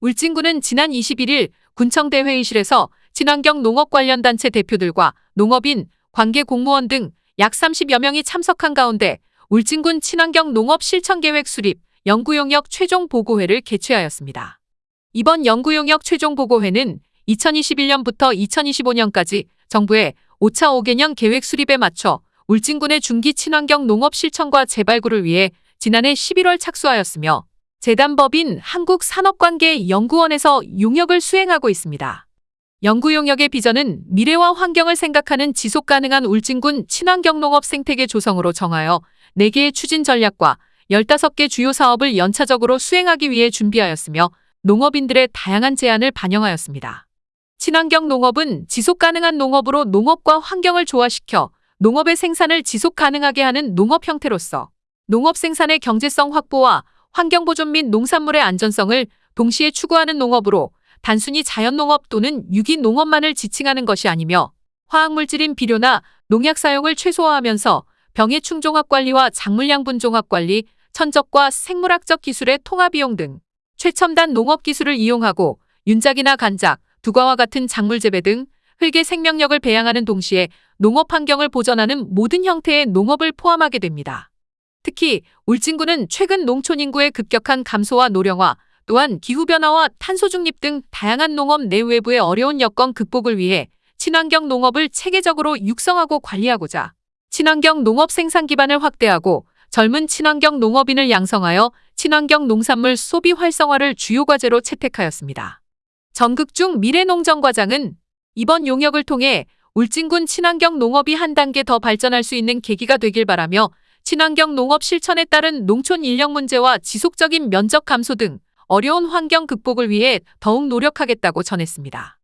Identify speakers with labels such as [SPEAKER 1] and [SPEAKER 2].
[SPEAKER 1] 울진군은 지난 21일 군청대 회의실에서 친환경 농업 관련 단체 대표들과 농업인, 관계 공무원 등 약 30여 명이 참석한 가운데 울진군 친환경 농업 실천계획 수립 연구용역 최종 보고회를 개최하였습니다. 이번 연구용역 최종 보고회는 2021년부터 2025년까지 정부의 5차 5개년 계획 수립에 맞춰 울진군의 중기 친환경 농업 실천과 재발굴을 위해 지난해 11월 착수하였으며 재단법인 한국산업관계연구원에서 용역을 수행하고 있습니다. 연구 용역의 비전은 미래와 환경을 생각하는 지속 가능한 울진군 친환경 농업 생태계 조성으로 정하여 4개의 추진 전략과 15개 주요 사업을 연차적으로 수행하기 위해 준비하였으며 농업인들의 다양한 제안을 반영하였습니다. 친환경 농업은 지속 가능한 농업으로 농업과 환경을 조화시켜 농업의 생산을 지속 가능하게 하는 농업 형태로서 농업 생산의 경제성 확보와 환경 보존 및 농산물의 안전성을 동시에 추구하는 농업으로 단순히 자연농업 또는 유기농업만을 지칭하는 것이 아니며 화학물질인 비료나 농약 사용을 최소화하면서 병해 충종합 관리와 작물양분 종합 관리, 천적과 생물학적 기술의 통합 이용 등 최첨단 농업 기술을 이용하고 윤작이나 간작, 두과와 같은 작물 재배 등 흙의 생명력을 배양하는 동시에 농업 환경을 보전하는 모든 형태의 농업을 포함하게 됩니다. 특히 울진군은 최근 농촌 인구의 급격한 감소와 노령화, 또한 기후변화와 탄소 중립 등 다양한 농업 내외부의 어려운 여건 극복을 위해 친환경 농업을 체계적으로 육성하고 관리하고자 친환경 농업 생산 기반을 확대하고 젊은 친환경 농업인을 양성하여 친환경 농산물 소비 활성화를 주요 과제로 채택하였습니다. 전극중 미래농정과장은 이번 용역을 통해 울진군 친환경 농업이 한 단계 더 발전할 수 있는 계기가 되길 바라며 친환경 농업 실천에 따른 농촌 인력 문제와 지속적인 면적 감소 등 어려운 환경 극복을 위해 더욱 노력하겠다고 전했습니다.